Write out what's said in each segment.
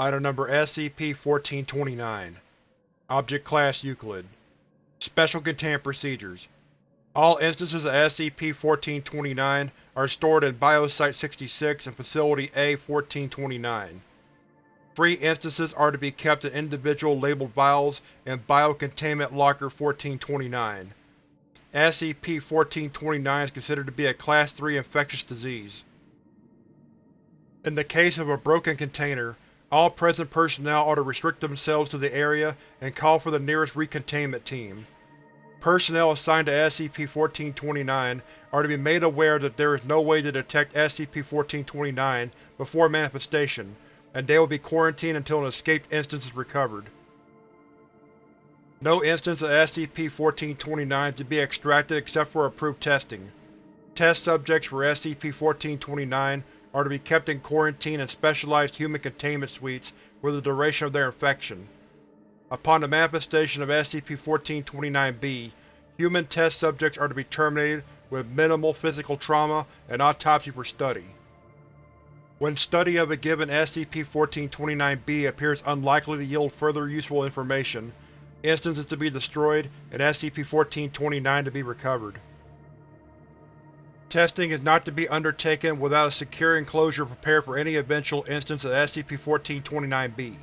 Item Number SCP-1429 Object Class Euclid Special Containment Procedures All instances of SCP-1429 are stored in Biosite-66 and Facility A-1429. Free instances are to be kept in individual labeled vials in Biocontainment Locker 1429. SCP-1429 is considered to be a Class 3 infectious disease. In the case of a broken container, all present personnel are to restrict themselves to the area and call for the nearest recontainment team. Personnel assigned to SCP-1429 are to be made aware that there is no way to detect SCP-1429 before manifestation, and they will be quarantined until an escaped instance is recovered. No instance of SCP-1429 is to be extracted except for approved testing. Test subjects for SCP-1429 are to be kept in quarantine in specialized human containment suites for the duration of their infection. Upon the manifestation of SCP-1429-B, human test subjects are to be terminated with minimal physical trauma and autopsy for study. When study of a given SCP-1429-B appears unlikely to yield further useful information, instances to be destroyed and SCP-1429 to be recovered. Testing is not to be undertaken without a secure enclosure prepared for any eventual instance of SCP-1429-B.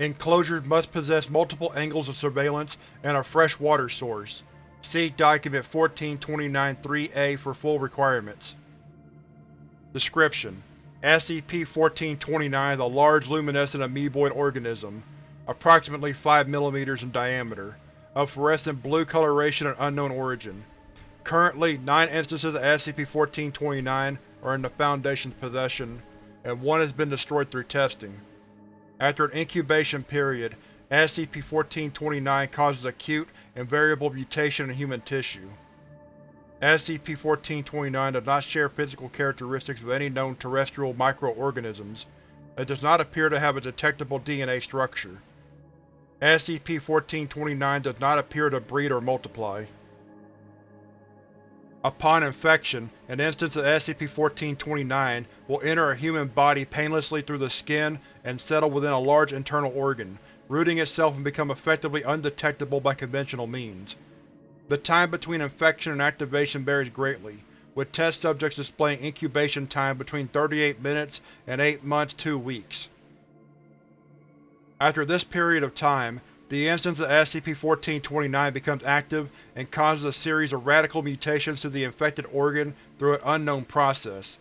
Enclosures must possess multiple angles of surveillance and a fresh water source. See Document 1429-3-A for full requirements. Description: SCP-1429 is a large luminescent amoeboid organism, approximately 5 mm in diameter, of fluorescent blue coloration and unknown origin. Currently, nine instances of SCP-1429 are in the Foundation's possession, and one has been destroyed through testing. After an incubation period, SCP-1429 causes acute and variable mutation in human tissue. SCP-1429 does not share physical characteristics with any known terrestrial microorganisms. It does not appear to have a detectable DNA structure. SCP-1429 does not appear to breed or multiply. Upon infection, an instance of SCP-1429 will enter a human body painlessly through the skin and settle within a large internal organ, rooting itself and become effectively undetectable by conventional means. The time between infection and activation varies greatly, with test subjects displaying incubation time between 38 minutes and 8 months 2 weeks. After this period of time, the instance of SCP-1429 becomes active and causes a series of radical mutations to the infected organ through an unknown process.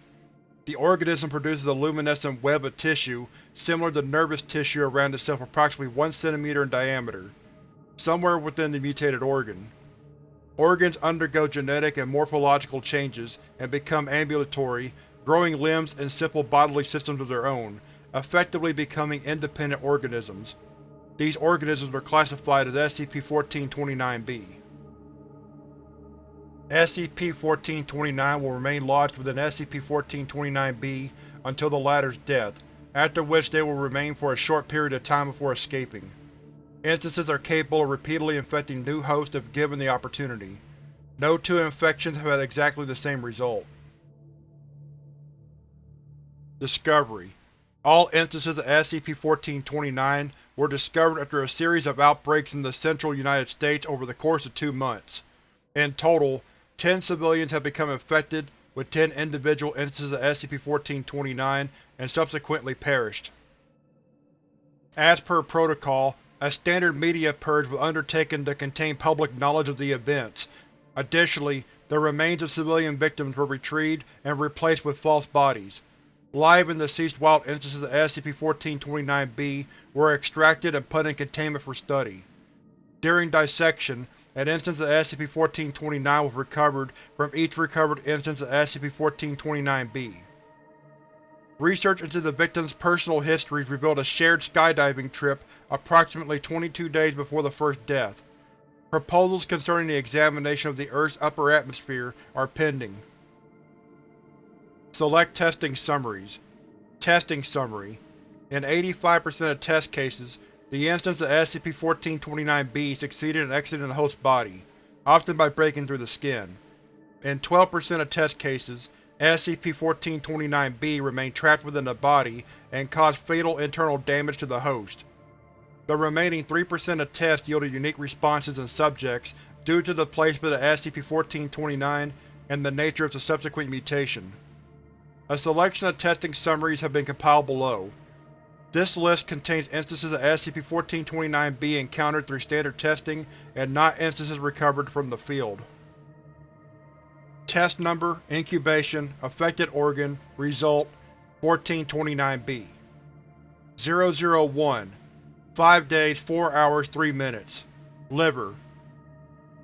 The organism produces a luminescent web of tissue similar to nervous tissue around itself approximately 1 cm in diameter, somewhere within the mutated organ. Organs undergo genetic and morphological changes and become ambulatory, growing limbs and simple bodily systems of their own, effectively becoming independent organisms. These organisms are classified as SCP-1429-B. SCP-1429 will remain lodged within SCP-1429-B until the latter's death, after which they will remain for a short period of time before escaping. Instances are capable of repeatedly infecting new hosts if given the opportunity. No two infections have had exactly the same result. Discovery All instances of SCP-1429 were discovered after a series of outbreaks in the central United States over the course of two months. In total, 10 civilians have become infected, with 10 individual instances of SCP-1429 and subsequently perished. As per protocol, a standard media purge was undertaken to contain public knowledge of the events. Additionally, the remains of civilian victims were retrieved and replaced with false bodies. Live and deceased wild instances of SCP-1429-B were extracted and put in containment for study. During dissection, an instance of SCP-1429 was recovered from each recovered instance of SCP-1429-B. Research into the victims' personal histories revealed a shared skydiving trip approximately 22 days before the first death. Proposals concerning the examination of the Earth's upper atmosphere are pending. Select testing summaries. Testing summary. In 85% of test cases, the instance of SCP-1429-B succeeded in exiting the host body, often by breaking through the skin. In 12% of test cases, SCP-1429-B remained trapped within the body and caused fatal internal damage to the host. The remaining 3% of tests yielded unique responses in subjects due to the placement of SCP-1429 and the nature of the subsequent mutation. A selection of testing summaries have been compiled below. This list contains instances of SCP-1429-B encountered through standard testing and not instances recovered from the field. Test Number, Incubation, Affected Organ, Result, 1429-B 001 5 days 4 hours 3 minutes Liver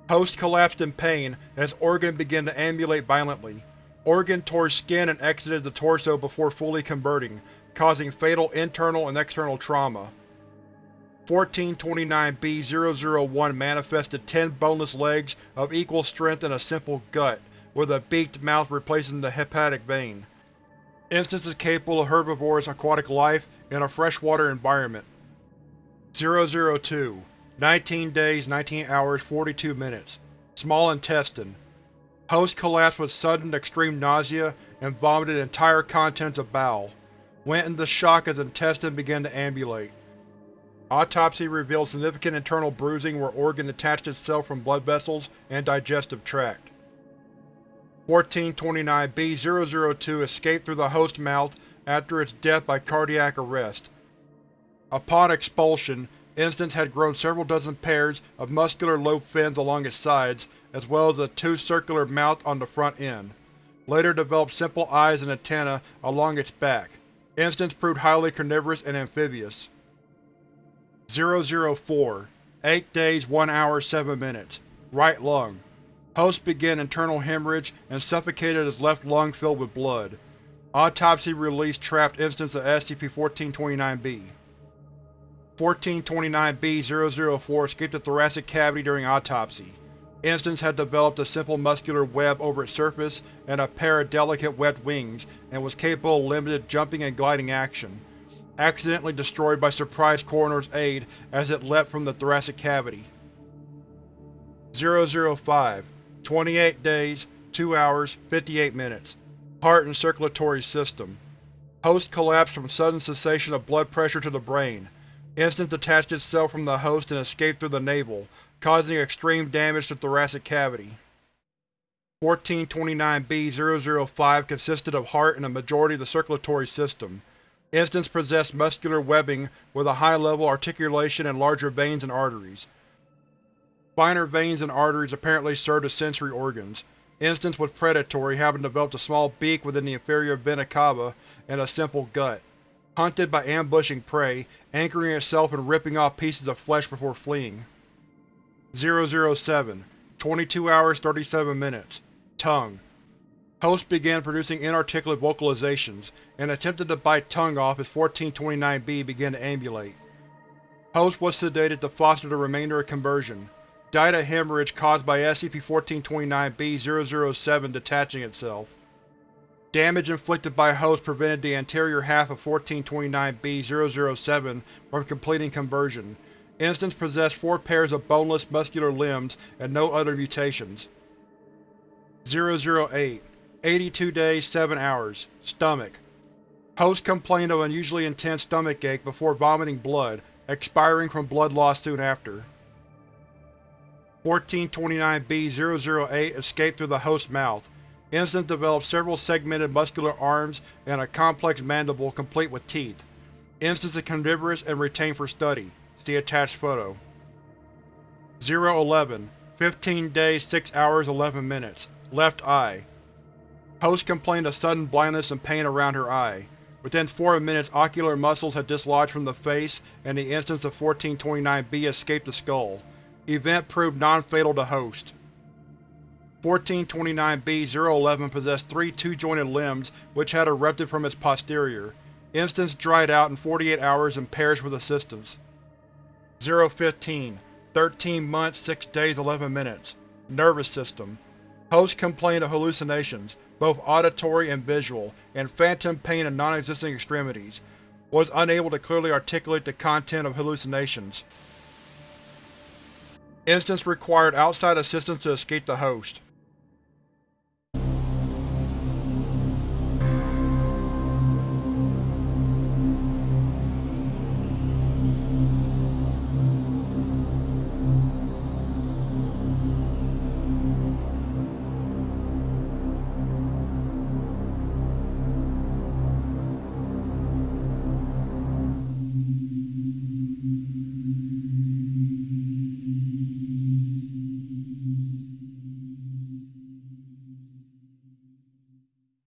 Host collapsed in pain as organ began to ambulate violently. Organ tore skin and exited the torso before fully converting, causing fatal internal and external trauma. 1429-B-001 manifested 10 boneless legs of equal strength and a simple gut, with a beaked mouth replacing the hepatic vein. Instances capable of herbivorous aquatic life in a freshwater environment. 002 19 days, 19 hours, 42 minutes. Small intestine. Host collapsed with sudden, extreme nausea and vomited entire contents of bowel. Went into shock as intestine began to ambulate. Autopsy revealed significant internal bruising where organ detached itself from blood vessels and digestive tract. 1429-B-002 escaped through the host mouth after its death by cardiac arrest. Upon expulsion, Instance had grown several dozen pairs of muscular lobe fins along its sides, as well as a two-circular mouth on the front end. Later developed simple eyes and antennae along its back. Instance proved highly carnivorous and amphibious. 004 8 days 1 hour 7 minutes Right lung Host began internal hemorrhage and suffocated his left lung filled with blood. Autopsy released trapped instance of SCP-1429-B. 1429-B-004 escaped the thoracic cavity during autopsy. Instance had developed a simple muscular web over its surface and a pair of delicate webbed wings, and was capable of limited jumping and gliding action. Accidentally destroyed by surprise coroner's aide as it leapt from the thoracic cavity. 005 28 days, 2 hours, 58 minutes. Heart and circulatory system. Host collapsed from sudden cessation of blood pressure to the brain. Instance detached itself from the host and escaped through the navel, causing extreme damage to thoracic cavity. 1429-B-005 consisted of heart and a majority of the circulatory system. Instance possessed muscular webbing with a high level articulation and larger veins and arteries. Finer veins and arteries apparently served as sensory organs. Instance was predatory, having developed a small beak within the inferior vena cava and a simple gut hunted by ambushing prey, anchoring itself and ripping off pieces of flesh before fleeing. 007 22 hours 37 minutes Tongue Host began producing inarticulate vocalizations, and attempted to bite tongue off as 1429-B began to ambulate. Host was sedated to foster the remainder of conversion. Died of hemorrhage caused by SCP-1429-B-007 detaching itself. Damage inflicted by host prevented the anterior half of 1429-B-007 from completing conversion. Instance possessed four pairs of boneless, muscular limbs and no other mutations. 008 82 days, 7 hours. Stomach Host complained of unusually intense stomach ache before vomiting blood, expiring from blood loss soon after. 1429-B-008 escaped through the host's mouth, Instance developed several segmented muscular arms and a complex mandible complete with teeth. Instance is carnivorous and retained for study. See attached photo. 011 15 days 6 hours 11 minutes Left eye Host complained of sudden blindness and pain around her eye. Within 4 minutes ocular muscles had dislodged from the face and the instance of 1429-B escaped the skull. Event proved non-fatal to Host. 1429-B-011 possessed three two-jointed limbs which had erupted from its posterior. Instance dried out in 48 hours and perished with assistance. 015 13 months, 6 days, 11 minutes Nervous system Host complained of hallucinations, both auditory and visual, and phantom pain in non-existing extremities. Was unable to clearly articulate the content of hallucinations. Instance required outside assistance to escape the host.